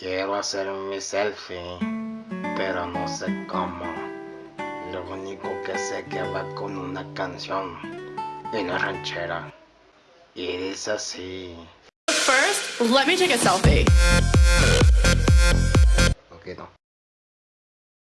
Quiero hacer mi selfie, pero no sé cómo. Lo único que sé que va con una canción y no ranchera. Y dice así. First, let me take a selfie. Ok.